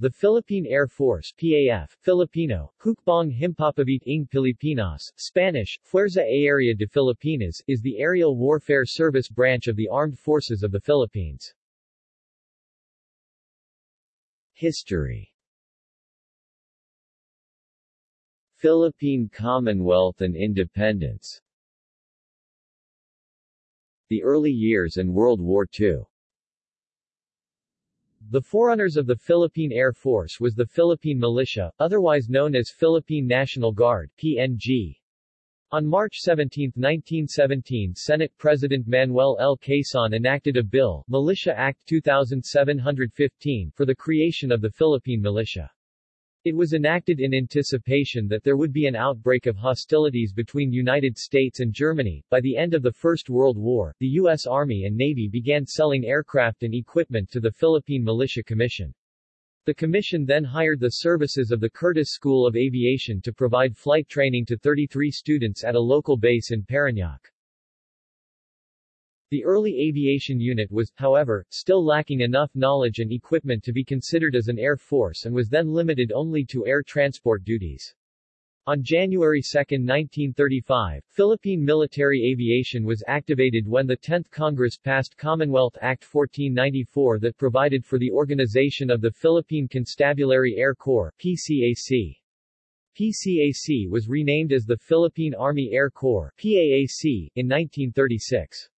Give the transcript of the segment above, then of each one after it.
The Philippine Air Force PAF, Filipino, Hukbong Himpapawid ng Pilipinas, Spanish, Fuerza Aérea de Filipinas, is the aerial warfare service branch of the Armed Forces of the Philippines. History Philippine Commonwealth and independence The early years and World War II the forerunners of the Philippine Air Force was the Philippine Militia, otherwise known as Philippine National Guard PNG. On March 17, 1917 Senate President Manuel L. Quezon enacted a bill, Militia Act 2715, for the creation of the Philippine Militia. It was enacted in anticipation that there would be an outbreak of hostilities between United States and Germany. By the end of the First World War, the U.S. Army and Navy began selling aircraft and equipment to the Philippine Militia Commission. The commission then hired the services of the Curtiss School of Aviation to provide flight training to 33 students at a local base in Parañaque. The early aviation unit was, however, still lacking enough knowledge and equipment to be considered as an air force and was then limited only to air transport duties. On January 2, 1935, Philippine military aviation was activated when the 10th Congress passed Commonwealth Act 1494 that provided for the organization of the Philippine Constabulary Air Corps PCAC. PCAC was renamed as the Philippine Army Air Corps PAAC, in 1936.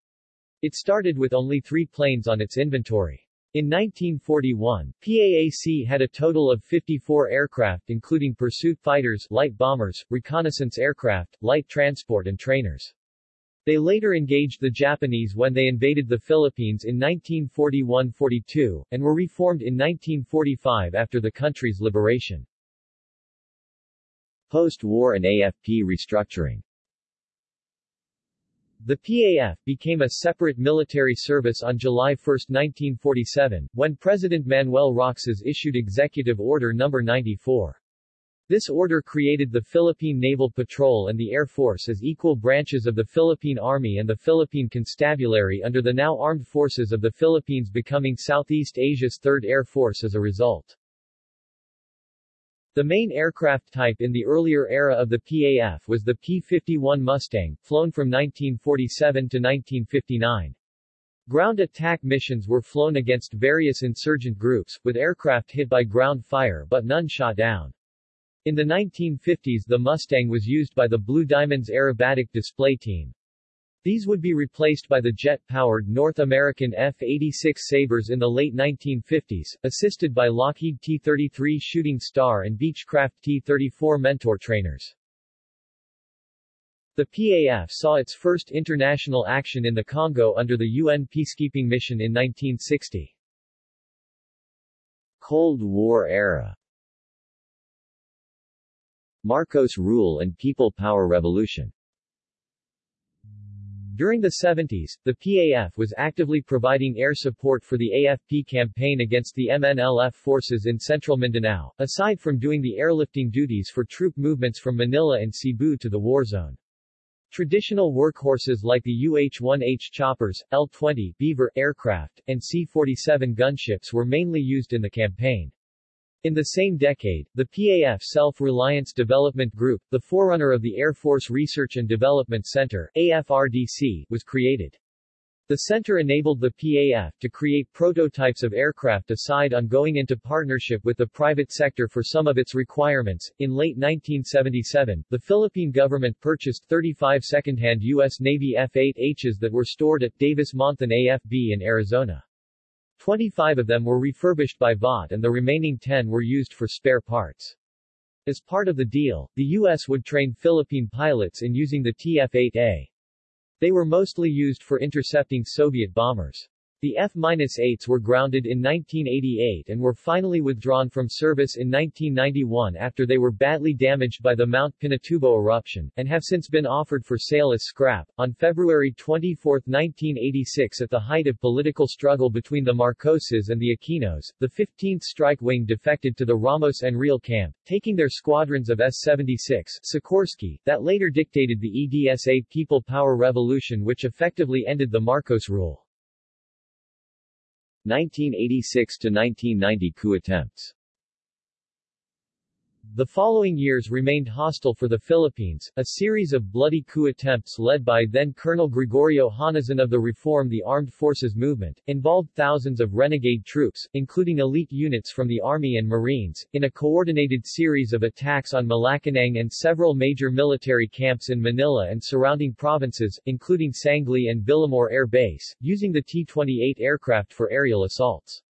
It started with only three planes on its inventory. In 1941, PAAC had a total of 54 aircraft including pursuit fighters, light bombers, reconnaissance aircraft, light transport and trainers. They later engaged the Japanese when they invaded the Philippines in 1941-42, and were reformed in 1945 after the country's liberation. Post-war and AFP restructuring the PAF became a separate military service on July 1, 1947, when President Manuel Roxas issued Executive Order No. 94. This order created the Philippine Naval Patrol and the Air Force as equal branches of the Philippine Army and the Philippine Constabulary under the now Armed Forces of the Philippines becoming Southeast Asia's Third Air Force as a result. The main aircraft type in the earlier era of the PAF was the P-51 Mustang, flown from 1947 to 1959. Ground attack missions were flown against various insurgent groups, with aircraft hit by ground fire but none shot down. In the 1950s the Mustang was used by the Blue Diamonds aerobatic display team. These would be replaced by the jet-powered North American F-86 Sabres in the late 1950s, assisted by Lockheed T-33 Shooting Star and Beechcraft T-34 Mentor trainers. The PAF saw its first international action in the Congo under the UN peacekeeping mission in 1960. Cold War era Marcos rule and People Power Revolution during the 70s, the PAF was actively providing air support for the AFP campaign against the MNLF forces in central Mindanao, aside from doing the airlifting duties for troop movements from Manila and Cebu to the war zone. Traditional workhorses like the UH-1H choppers, L-20 Beaver aircraft, and C-47 gunships were mainly used in the campaign. In the same decade, the PAF Self-Reliance Development Group, the forerunner of the Air Force Research and Development Center AFRDC, was created. The center enabled the PAF to create prototypes of aircraft aside on going into partnership with the private sector for some of its requirements. In late 1977, the Philippine government purchased 35 second-hand U.S. Navy F-8Hs that were stored at Davis-Monthan AFB in Arizona. 25 of them were refurbished by Vought and the remaining 10 were used for spare parts. As part of the deal, the U.S. would train Philippine pilots in using the TF-8A. They were mostly used for intercepting Soviet bombers. The F-8s were grounded in 1988 and were finally withdrawn from service in 1991 after they were badly damaged by the Mount Pinatubo eruption, and have since been offered for sale as scrap. On February 24, 1986 at the height of political struggle between the Marcoses and the Aquinos, the 15th Strike Wing defected to the Ramos Enrile camp, taking their squadrons of S-76 Sikorsky, that later dictated the EDSA People Power Revolution which effectively ended the Marcos rule. 1986 to 1990 coup attempts The following years remained hostile for the Philippines. A series of bloody coup attempts led by then Colonel Gregorio Honasan of the Reform the Armed Forces movement, involved thousands of renegade troops, including elite units from the Army and Marines, in a coordinated series of attacks on Malacanang and several major military camps in Manila and surrounding provinces, including Sangley and Villamor Air Base, using the T-28 aircraft for aerial assaults.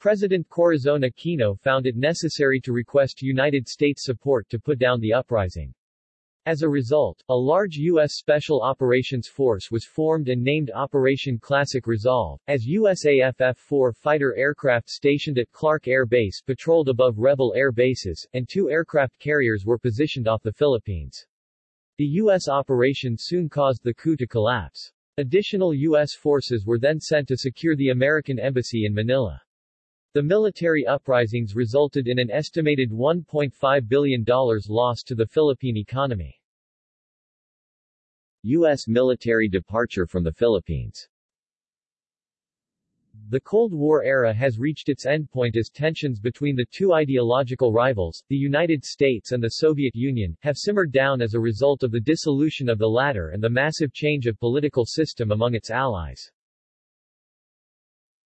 President Corazon Aquino found it necessary to request United States support to put down the uprising. As a result, a large U.S. Special Operations Force was formed and named Operation Classic Resolve, as USAF F-4 fighter aircraft stationed at Clark Air Base patrolled above rebel air bases, and two aircraft carriers were positioned off the Philippines. The U.S. operation soon caused the coup to collapse. Additional U.S. forces were then sent to secure the American embassy in Manila. The military uprisings resulted in an estimated $1.5 billion loss to the Philippine economy. U.S. military departure from the Philippines The Cold War era has reached its endpoint as tensions between the two ideological rivals, the United States and the Soviet Union, have simmered down as a result of the dissolution of the latter and the massive change of political system among its allies.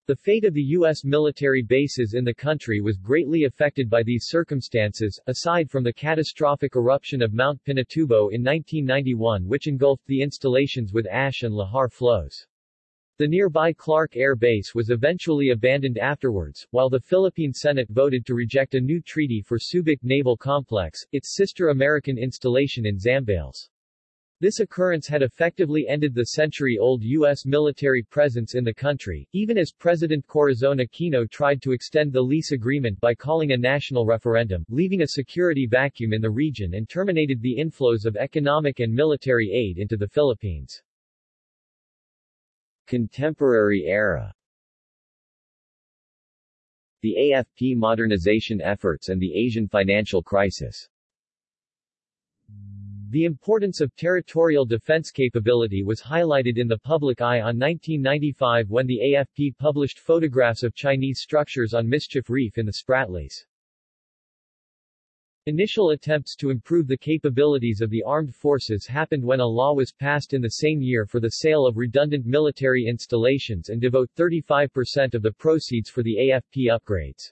The fate of the U.S. military bases in the country was greatly affected by these circumstances, aside from the catastrophic eruption of Mount Pinatubo in 1991 which engulfed the installations with ash and lahar flows. The nearby Clark Air Base was eventually abandoned afterwards, while the Philippine Senate voted to reject a new treaty for Subic Naval Complex, its sister American installation in Zambales. This occurrence had effectively ended the century-old U.S. military presence in the country, even as President Corazon Aquino tried to extend the lease agreement by calling a national referendum, leaving a security vacuum in the region and terminated the inflows of economic and military aid into the Philippines. Contemporary era The AFP modernization efforts and the Asian financial crisis the importance of territorial defense capability was highlighted in the public eye on 1995 when the AFP published photographs of Chinese structures on Mischief Reef in the Spratlys. Initial attempts to improve the capabilities of the armed forces happened when a law was passed in the same year for the sale of redundant military installations and devote 35% of the proceeds for the AFP upgrades.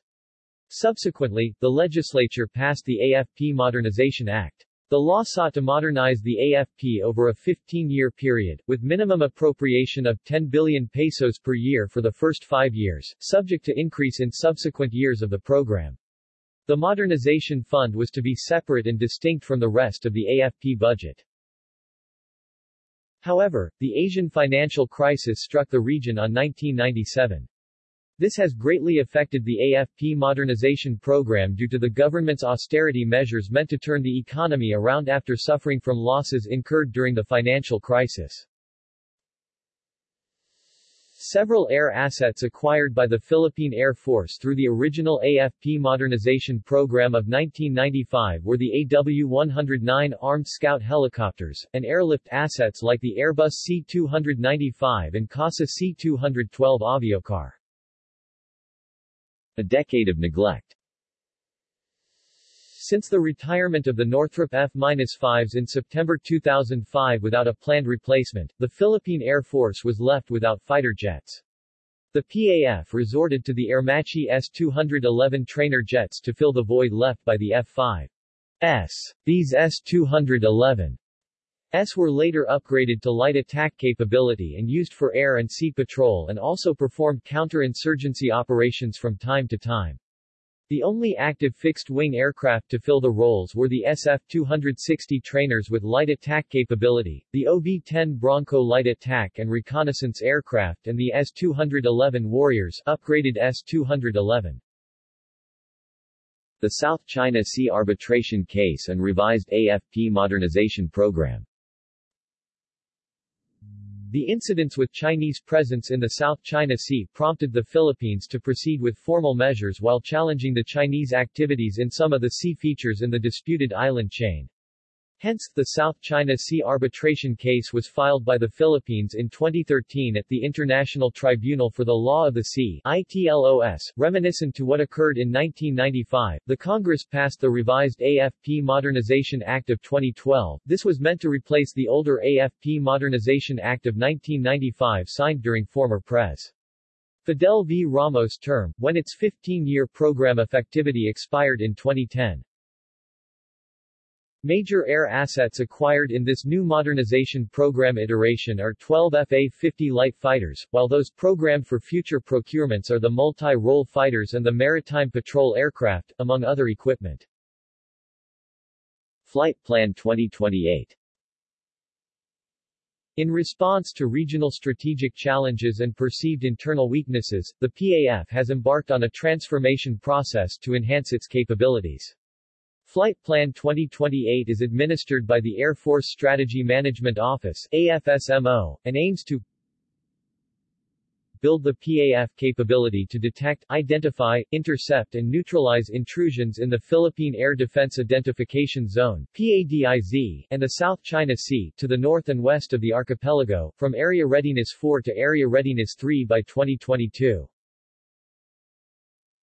Subsequently, the legislature passed the AFP Modernization Act. The law sought to modernize the AFP over a 15-year period, with minimum appropriation of 10 billion pesos per year for the first five years, subject to increase in subsequent years of the program. The Modernization Fund was to be separate and distinct from the rest of the AFP budget. However, the Asian financial crisis struck the region on 1997. This has greatly affected the AFP modernization program due to the government's austerity measures meant to turn the economy around after suffering from losses incurred during the financial crisis. Several air assets acquired by the Philippine Air Force through the original AFP modernization program of 1995 were the AW-109 Armed Scout helicopters, and airlift assets like the Airbus C-295 and CASA C-212 aviocar. A decade of neglect since the retirement of the Northrop F-5s in September 2005 without a planned replacement, the Philippine Air Force was left without fighter jets. The PAF resorted to the Aermacchi S-211 trainer jets to fill the void left by the F-5s. These S-211 S were later upgraded to light attack capability and used for air and sea patrol and also performed counter-insurgency operations from time to time. The only active fixed-wing aircraft to fill the roles were the SF-260 trainers with light attack capability, the OV-10 Bronco light attack and reconnaissance aircraft and the S-211 Warriors upgraded S-211. The South China Sea arbitration case and revised AFP modernization program the incidents with Chinese presence in the South China Sea prompted the Philippines to proceed with formal measures while challenging the Chinese activities in some of the sea features in the disputed island chain. Hence, the South China Sea arbitration case was filed by the Philippines in 2013 at the International Tribunal for the Law of the Sea ITLOS, reminiscent to what occurred in 1995. The Congress passed the revised AFP Modernization Act of 2012. This was meant to replace the older AFP Modernization Act of 1995 signed during former Pres. Fidel V. Ramos' term, when its 15-year program effectivity expired in 2010. Major air assets acquired in this new modernization program iteration are 12 FA-50 light fighters, while those programmed for future procurements are the multi-role fighters and the maritime patrol aircraft, among other equipment. Flight Plan 2028 in response to regional strategic challenges and perceived internal weaknesses, the PAF has embarked on a transformation process to enhance its capabilities. Flight Plan 2028 is administered by the Air Force Strategy Management Office AFSMO, and aims to build the PAF capability to detect, identify, intercept and neutralize intrusions in the Philippine Air Defense Identification Zone PADIZ, and the South China Sea, to the north and west of the archipelago, from Area Readiness 4 to Area Readiness 3 by 2022.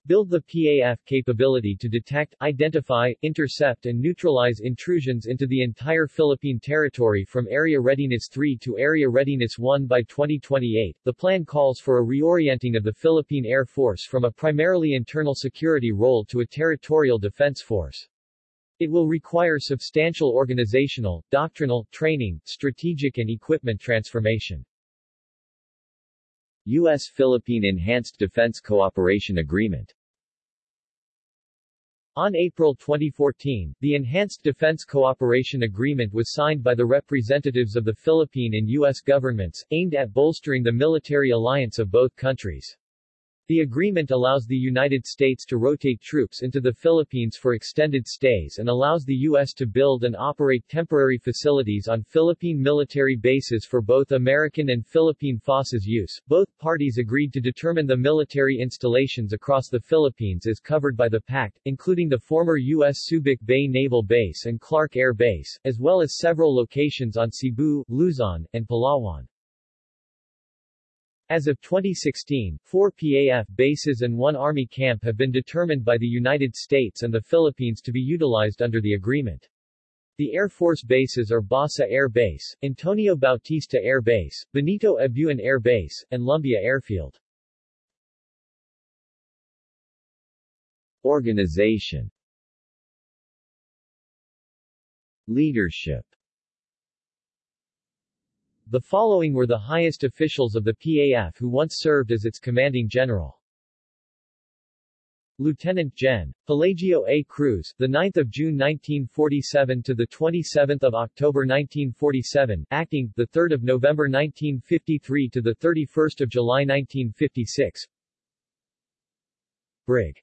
Build the PAF capability to detect, identify, intercept and neutralize intrusions into the entire Philippine territory from Area Readiness 3 to Area Readiness 1 by 2028. The plan calls for a reorienting of the Philippine Air Force from a primarily internal security role to a territorial defense force. It will require substantial organizational, doctrinal, training, strategic and equipment transformation. U.S.-Philippine Enhanced Defense Cooperation Agreement on April 2014, the Enhanced Defense Cooperation Agreement was signed by the representatives of the Philippine and U.S. governments, aimed at bolstering the military alliance of both countries. The agreement allows the United States to rotate troops into the Philippines for extended stays and allows the U.S. to build and operate temporary facilities on Philippine military bases for both American and Philippine forces use. Both parties agreed to determine the military installations across the Philippines as covered by the pact, including the former U.S. Subic Bay Naval Base and Clark Air Base, as well as several locations on Cebu, Luzon, and Palawan. As of 2016, four PAF bases and one Army camp have been determined by the United States and the Philippines to be utilized under the agreement. The Air Force bases are Basa Air Base, Antonio Bautista Air Base, Benito Ebuen Air Base, and Lumbia Airfield. Organization Leadership the following were the highest officials of the PAF who once served as its commanding general. Lieutenant Gen. Pelagio A. Cruz, the 9th of June 1947 to the 27th of October 1947, acting the 3rd of November 1953 to the 31st of July 1956. Brig.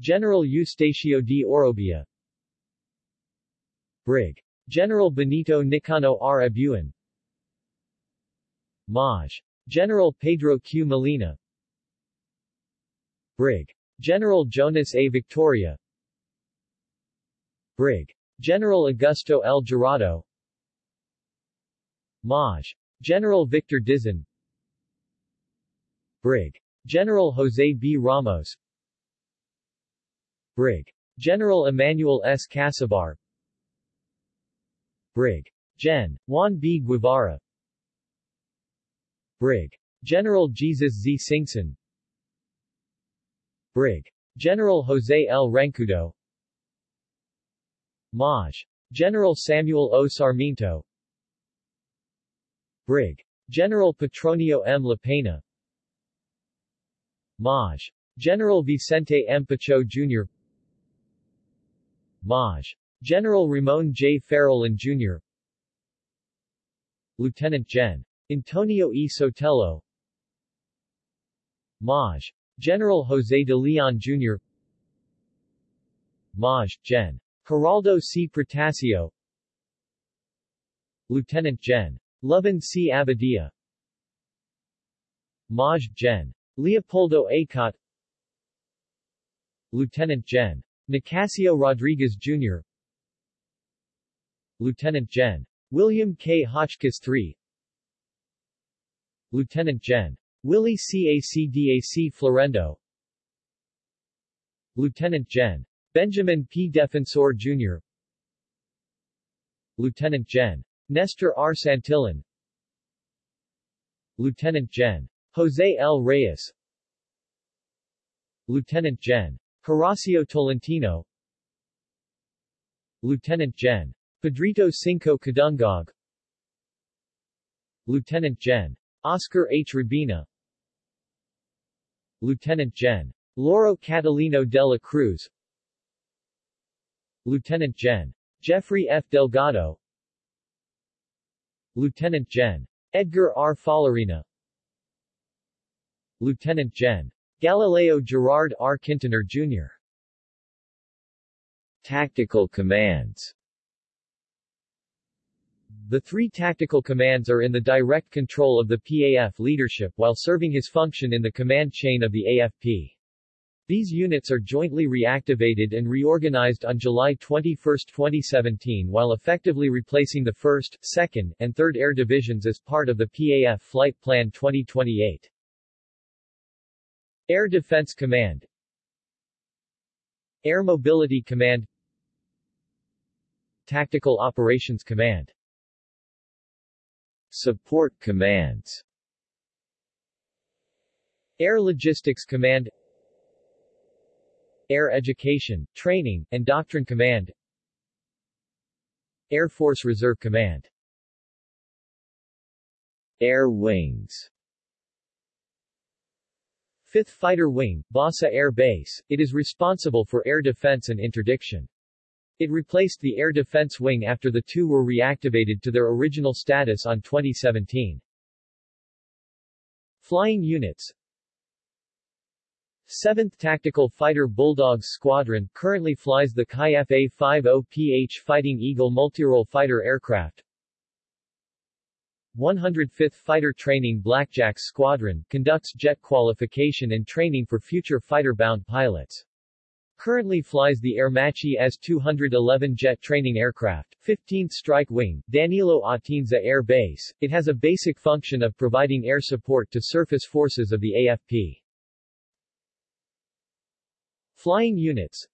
General Eustacio D. Orobia. Brig. General Benito Nicano R. Ebuen. Maj. General Pedro Q. Molina Brig. General Jonas A. Victoria Brig. General Augusto L. Jurado Maj. General Victor Dizon Brig. General Jose B. Ramos Brig. General Emmanuel S. Casabar Brig. Gen. Juan B. Guevara Brig. General Jesus Z. Singson Brig. General Jose L. Rancudo Maj. General Samuel O. Sarmiento Brig. General Petronio M. Lapena Maj. General Vicente M. Pacho Jr. Maj. General Ramon J. Farolan Jr. Lieutenant Gen. Antonio E. Sotelo Maj. General Jose de Leon Jr. Maj. Gen. Geraldo C. Protasio Lieutenant Gen. Loven C. Abadia Maj. Gen. Leopoldo Acot Lieutenant Gen. Nicasio Rodriguez Jr. Lieutenant Gen. William K. Hotchkiss III Lieutenant Gen. Willie CACDAC Florendo Lieutenant Gen. Benjamin P. Defensor Jr. Lieutenant Gen. Nestor R. Santillan Lieutenant Gen. Jose L. Reyes Lieutenant Gen. Horacio Tolentino Lieutenant Gen. Pedrito Cinco Kadungog Lieutenant Gen. Oscar H. Rabina Lieutenant Gen. Lauro Catalino de la Cruz Lieutenant Gen. Jeffrey F. Delgado Lieutenant Gen. Edgar R. Falarina Lieutenant Gen. Galileo Gerard R. Quintanar, Jr. Tactical Commands The three tactical commands are in the direct control of the PAF leadership while serving his function in the command chain of the AFP. These units are jointly reactivated and reorganized on July 21, 2017 while effectively replacing the 1st, 2nd, and 3rd Air Divisions as part of the PAF Flight Plan 2028. Air Defense Command Air Mobility Command Tactical Operations Command Support Commands. Air Logistics Command. Air Education, Training, and Doctrine Command. Air Force Reserve Command. Air Wings. 5th Fighter Wing, Basa Air Base, it is responsible for air defense and interdiction. It replaced the Air Defense Wing after the two were reactivated to their original status on 2017. Flying Units 7th Tactical Fighter Bulldogs Squadron currently flies the Kai Fa-50PH Fighting Eagle multirole fighter aircraft. 105th Fighter Training Blackjack Squadron conducts jet qualification and training for future fighter-bound pilots. Currently flies the Aermacchi S-211 jet training aircraft, 15th Strike Wing, Danilo Atienza Air Base. It has a basic function of providing air support to surface forces of the AFP. Flying units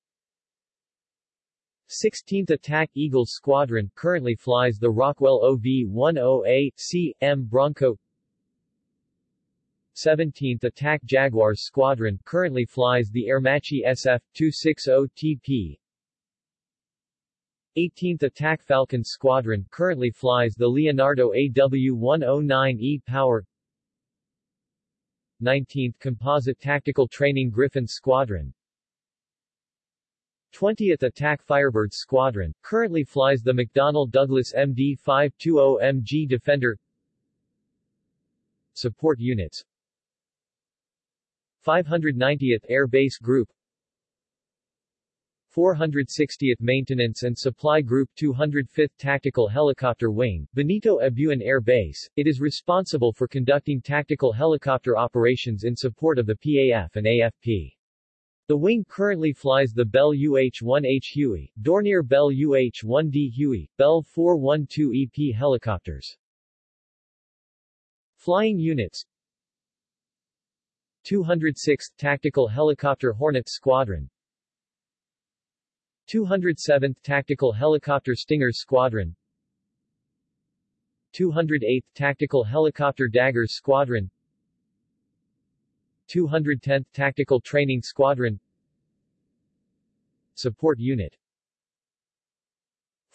16th Attack Eagles Squadron currently flies the Rockwell OV-10A-C, M Bronco 17th Attack Jaguars Squadron currently flies the Aermacchi SF-260TP 18th Attack Falcon Squadron currently flies the Leonardo AW-109E Power. 19th Composite Tactical Training Griffin Squadron. 20th Attack Firebird Squadron, currently flies the McDonnell Douglas MD-520MG Defender. Support Units 590th Air Base Group 460th Maintenance and Supply Group 205th Tactical Helicopter Wing, Benito Ebuen Air Base. It is responsible for conducting tactical helicopter operations in support of the PAF and AFP. The wing currently flies the Bell UH-1H Huey, Dornier Bell UH-1D Huey, Bell 412 EP helicopters. Flying units 206th Tactical Helicopter Hornet Squadron. 207th Tactical Helicopter Stinger Squadron. 208th Tactical Helicopter Daggers Squadron. 210th Tactical Training Squadron. Support Unit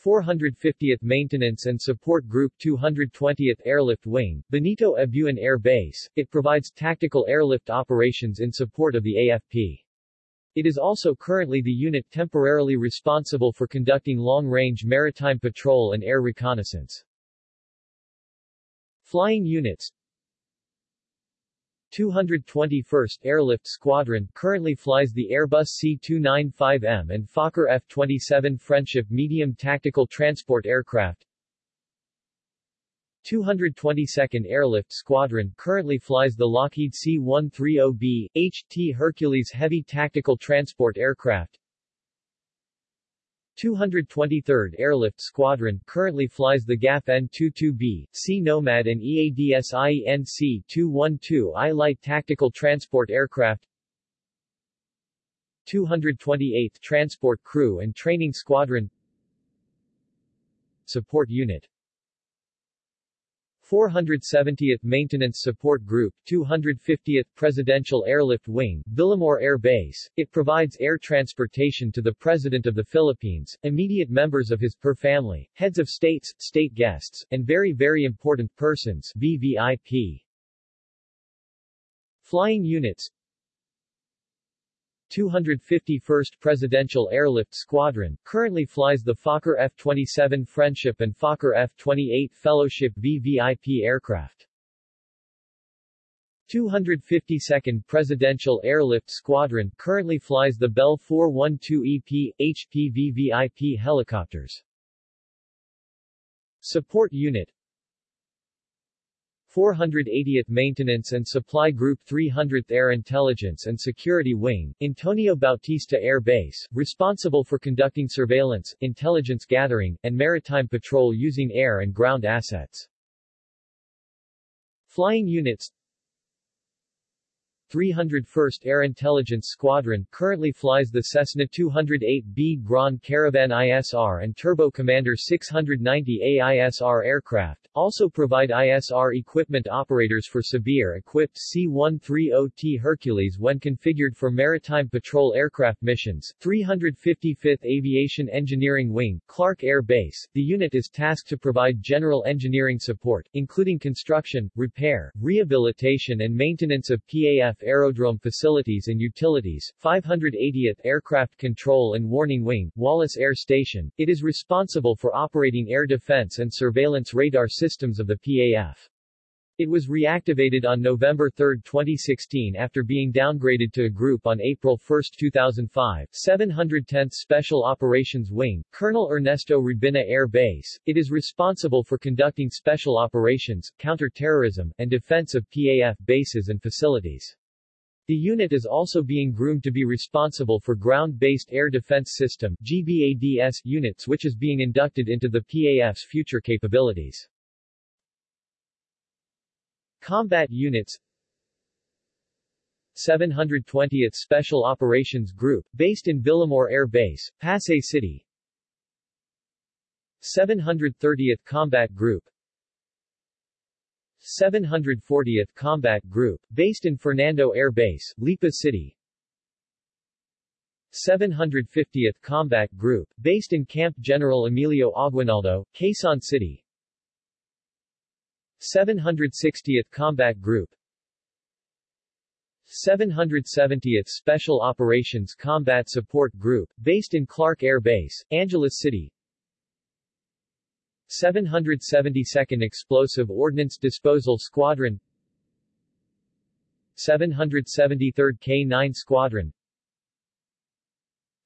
450th Maintenance and Support Group 220th Airlift Wing, Benito Ebuen Air Base, it provides tactical airlift operations in support of the AFP. It is also currently the unit temporarily responsible for conducting long-range maritime patrol and air reconnaissance. Flying units 221st Airlift Squadron currently flies the Airbus C-295M and Fokker F-27 Friendship medium tactical transport aircraft. 222nd Airlift Squadron currently flies the Lockheed C-130B, HT Hercules heavy tactical transport aircraft. 223rd Airlift Squadron currently flies the GAF N-22B, C Nomad and EADS IENC-212I light tactical transport aircraft 228th Transport Crew and Training Squadron Support Unit 470th Maintenance Support Group, 250th Presidential Airlift Wing, Villamor Air Base. It provides air transportation to the President of the Philippines, immediate members of his per family, heads of states, state guests, and very very important persons VVIP. Flying units 251st Presidential Airlift Squadron, currently flies the Fokker F-27 Friendship and Fokker F-28 Fellowship VVIP aircraft. 252nd Presidential Airlift Squadron, currently flies the Bell 412EP, HP VVIP helicopters. Support Unit 480th Maintenance and Supply Group 300th Air Intelligence and Security Wing, Antonio Bautista Air Base, responsible for conducting surveillance, intelligence gathering, and maritime patrol using air and ground assets. Flying Units 301st Air Intelligence Squadron currently flies the Cessna 208B Grand Caravan ISR and Turbo Commander 690A ISR aircraft, also provide ISR equipment operators for Sabir-equipped C-130T Hercules when configured for maritime patrol aircraft missions. 355th Aviation Engineering Wing, Clark Air Base. The unit is tasked to provide general engineering support, including construction, repair, rehabilitation and maintenance of PAF Aerodrome Facilities and Utilities, 580th Aircraft Control and Warning Wing, Wallace Air Station. It is responsible for operating air defense and surveillance radar systems of the PAF. It was reactivated on November 3, 2016 after being downgraded to a group on April 1, 2005. 710th Special Operations Wing, Colonel Ernesto Rubina Air Base. It is responsible for conducting special operations, counter-terrorism, and defense of PAF bases and facilities. The unit is also being groomed to be responsible for Ground-Based Air Defense System GBADS units which is being inducted into the PAF's future capabilities. Combat Units 720th Special Operations Group, based in Villamor Air Base, Pasay City 730th Combat Group 740th Combat Group, based in Fernando Air Base, Lipa City. 750th Combat Group, based in Camp General Emilio Aguinaldo, Quezon City. 760th Combat Group. 770th Special Operations Combat Support Group, based in Clark Air Base, Angeles City 772nd Explosive Ordnance Disposal Squadron 773rd K-9 Squadron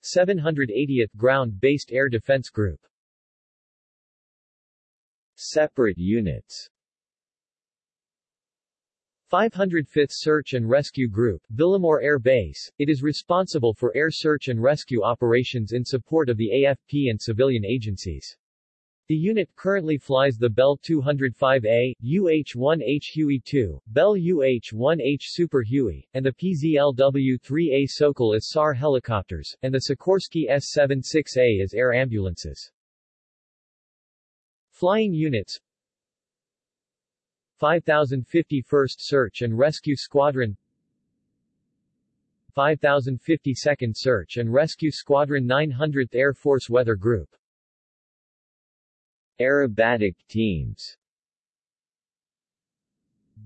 780th Ground-Based Air Defense Group Separate units 505th Search and Rescue Group, Villamor Air Base. It is responsible for air search and rescue operations in support of the AFP and civilian agencies. The unit currently flies the Bell 205A, UH-1H Huey-2, Bell UH-1H Super Huey, and the PZLW-3A Sokol as SAR helicopters, and the Sikorsky S-76A as air ambulances. Flying units. 5051st Search and Rescue Squadron. 5052nd Search and Rescue Squadron 900th Air Force Weather Group Aerobatic teams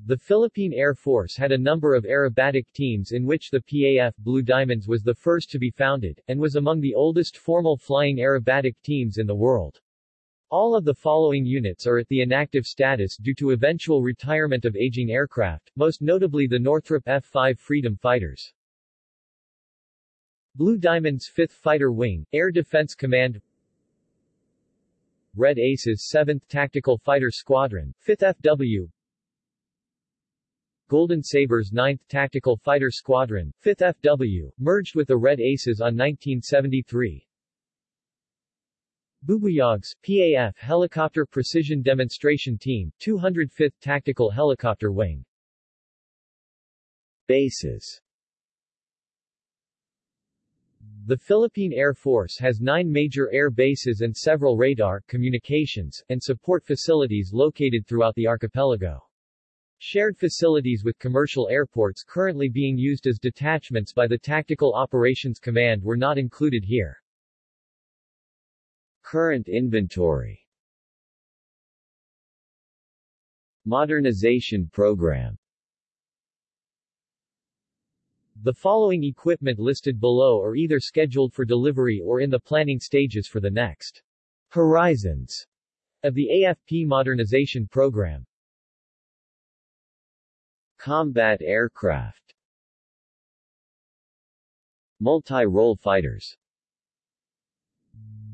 The Philippine Air Force had a number of aerobatic teams in which the PAF Blue Diamonds was the first to be founded, and was among the oldest formal flying aerobatic teams in the world. All of the following units are at the inactive status due to eventual retirement of aging aircraft, most notably the Northrop F-5 Freedom Fighters. Blue Diamond's 5th Fighter Wing, Air Defense Command Red Aces 7th Tactical Fighter Squadron, 5th FW Golden Sabres 9th Tactical Fighter Squadron, 5th FW, merged with the Red Aces on 1973. Bubuyags, PAF Helicopter Precision Demonstration Team, 205th Tactical Helicopter Wing. Bases The Philippine Air Force has nine major air bases and several radar, communications, and support facilities located throughout the archipelago. Shared facilities with commercial airports currently being used as detachments by the Tactical Operations Command were not included here. Current inventory Modernization Program The following equipment listed below are either scheduled for delivery or in the planning stages for the next horizons of the AFP modernization program. Combat aircraft Multi-role fighters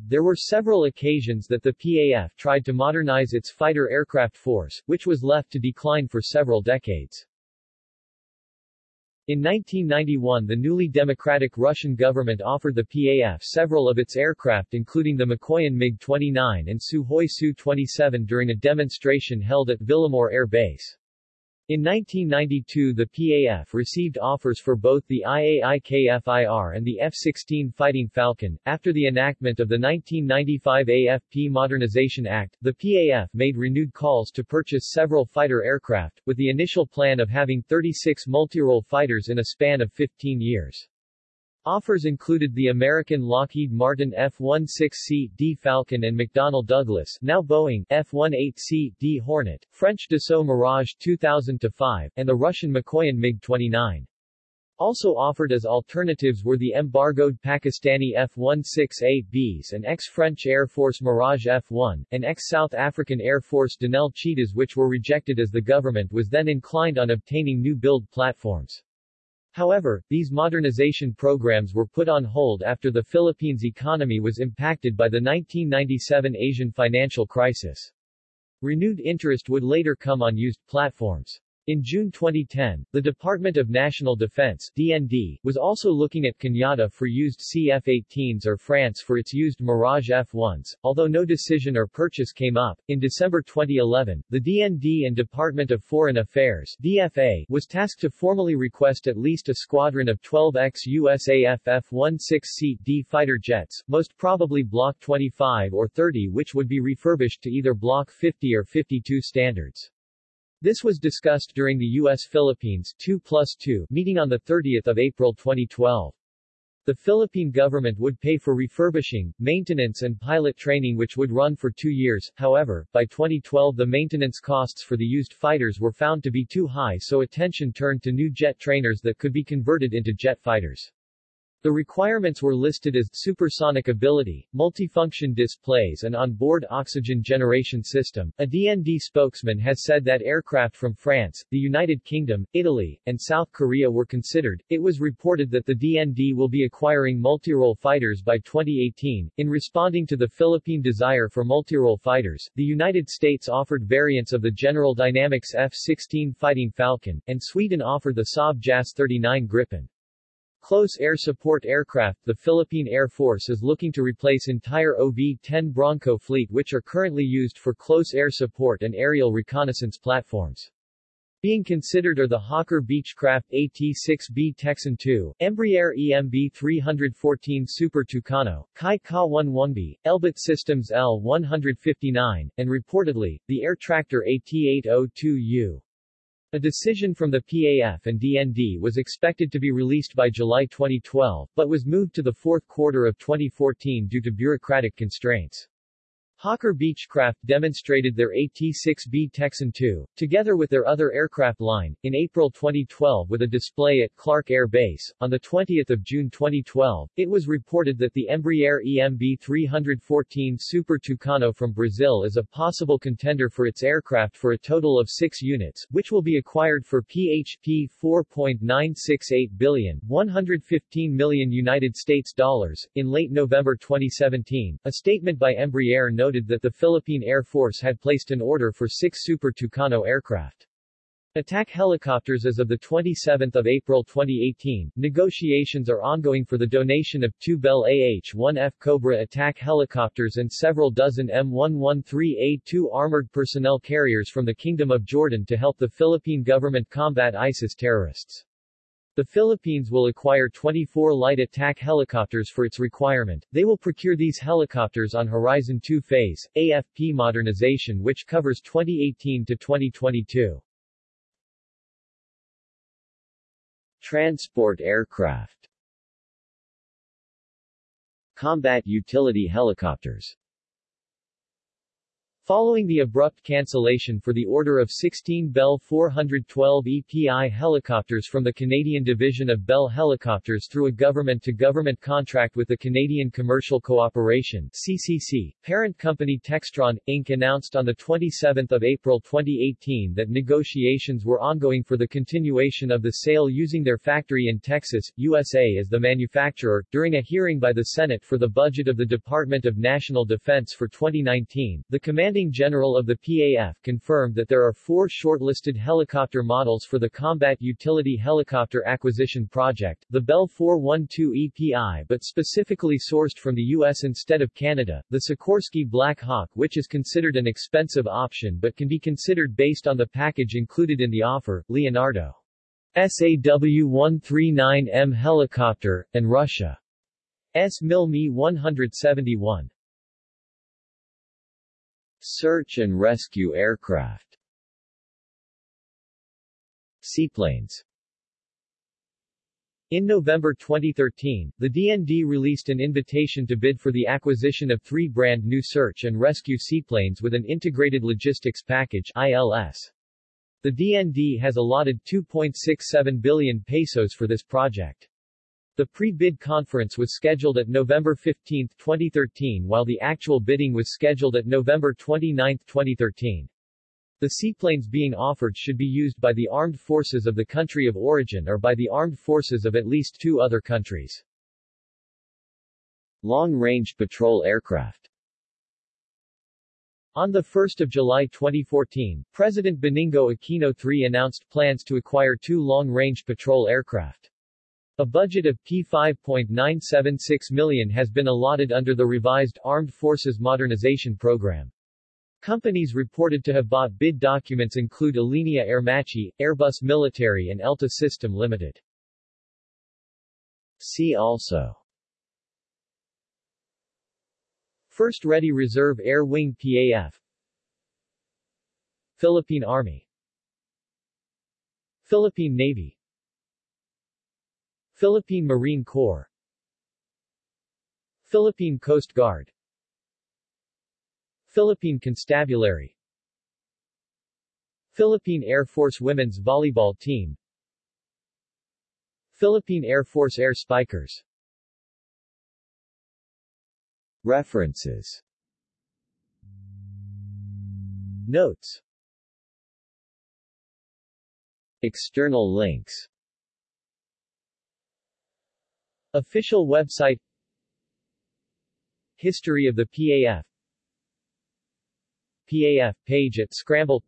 There were several occasions that the PAF tried to modernize its fighter aircraft force, which was left to decline for several decades. In 1991 the newly democratic Russian government offered the PAF several of its aircraft including the Mikoyan MiG-29 and Sukhoi Su-27 during a demonstration held at Villamor Air Base. In 1992 the PAF received offers for both the IAI Kfir and the F-16 Fighting Falcon. After the enactment of the 1995 AFP Modernization Act, the PAF made renewed calls to purchase several fighter aircraft, with the initial plan of having 36 multirole fighters in a span of 15 years. Offers included the American Lockheed Martin F-16C D Falcon and McDonnell Douglas now Boeing F-18C D Hornet, French Dassault Mirage 2000-5, and the Russian Mikoyan MiG-29. Also offered as alternatives were the embargoed Pakistani F-16A-Bs and ex-French Air Force Mirage F-1, and ex-South African Air Force Denel Cheetahs which were rejected as the government was then inclined on obtaining new build platforms. However, these modernization programs were put on hold after the Philippines' economy was impacted by the 1997 Asian financial crisis. Renewed interest would later come on used platforms. In June 2010, the Department of National Defense DND, was also looking at Canada for used CF-18s or France for its used Mirage F-1s, although no decision or purchase came up. In December 2011, the DND and Department of Foreign Affairs DFA was tasked to formally request at least a squadron of 12 ex-USAF F-16C D fighter jets, most probably Block 25 or 30 which would be refurbished to either Block 50 or 52 standards. This was discussed during the U.S.-Philippines 2 plus 2 meeting on 30 April 2012. The Philippine government would pay for refurbishing, maintenance and pilot training which would run for two years, however, by 2012 the maintenance costs for the used fighters were found to be too high so attention turned to new jet trainers that could be converted into jet fighters. The requirements were listed as supersonic ability, multifunction displays and on-board oxygen generation system. A DND spokesman has said that aircraft from France, the United Kingdom, Italy, and South Korea were considered. It was reported that the DND will be acquiring multirole fighters by 2018. In responding to the Philippine desire for multirole fighters, the United States offered variants of the General Dynamics F-16 Fighting Falcon, and Sweden offered the Saab JAS-39 Gripen. Close air support aircraft The Philippine Air Force is looking to replace entire OV-10 Bronco fleet which are currently used for close air support and aerial reconnaissance platforms. Being considered are the Hawker Beechcraft AT-6B Texan II, Embraer EMB 314 Super Tucano, Kai Ka-11B, Elbit Systems L-159, and reportedly, the air tractor AT-802U. A decision from the PAF and DND was expected to be released by July 2012, but was moved to the fourth quarter of 2014 due to bureaucratic constraints. Hawker Beechcraft demonstrated their AT-6B Texan II, together with their other aircraft line, in April 2012 with a display at Clark Air Base. On 20 June 2012, it was reported that the Embraer EMB 314 Super Tucano from Brazil is a possible contender for its aircraft for a total of six units, which will be acquired for PHP 4.968 billion 115 million United States dollars. In late November 2017, a statement by Embraer noted noted that the Philippine Air Force had placed an order for six Super Tucano aircraft. Attack helicopters As of 27 April 2018, negotiations are ongoing for the donation of two Bell AH-1F Cobra attack helicopters and several dozen M113A2 armored personnel carriers from the Kingdom of Jordan to help the Philippine government combat ISIS terrorists. The Philippines will acquire 24 light attack helicopters for its requirement. They will procure these helicopters on Horizon 2 phase, AFP modernization which covers 2018 to 2022. Transport aircraft Combat utility helicopters Following the abrupt cancellation for the order of 16 Bell 412 EPI helicopters from the Canadian division of Bell Helicopters through a government-to-government contract with the Canadian Commercial Corporation CCC, parent company Textron, Inc. announced on 27 April 2018 that negotiations were ongoing for the continuation of the sale using their factory in Texas, USA as the manufacturer. During a hearing by the Senate for the budget of the Department of National Defense for 2019, the commanding Commanding General of the PAF confirmed that there are four shortlisted helicopter models for the Combat Utility Helicopter Acquisition Project, the Bell 412 EPI but specifically sourced from the U.S. instead of Canada, the Sikorsky Black Hawk which is considered an expensive option but can be considered based on the package included in the offer, Leonardo's AW-139M helicopter, and Russia S. Mil Mi-171. Search and rescue aircraft Seaplanes in November 2013, the DND released an invitation to bid for the acquisition of three brand new search and rescue seaplanes with an integrated logistics package ILS. The DND has allotted 2.67 billion pesos for this project. The pre-bid conference was scheduled at November 15, 2013 while the actual bidding was scheduled at November 29, 2013. The seaplanes being offered should be used by the armed forces of the country of origin or by the armed forces of at least two other countries. Long-range patrol aircraft on 1 July 2014, President Benigno Aquino III announced plans to acquire two long-range patrol aircraft. A budget of P5.976 million has been allotted under the revised Armed Forces Modernization Program. Companies reported to have bought bid documents include Alenia Aermacchi, Airbus Military and Elta System Limited. See also First Ready Reserve Air Wing PAF Philippine Army Philippine Navy Philippine Marine Corps Philippine Coast Guard Philippine Constabulary Philippine Air Force Women's Volleyball Team Philippine Air Force Air Spikers. References. Notes. External links Official website. History of the PAF PAF page at Scramble.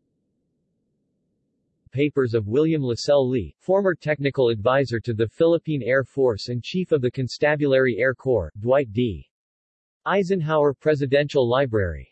Papers of William Lassell Lee, former technical advisor to the Philippine Air Force and Chief of the Constabulary Air Corps, Dwight D. Eisenhower Presidential Library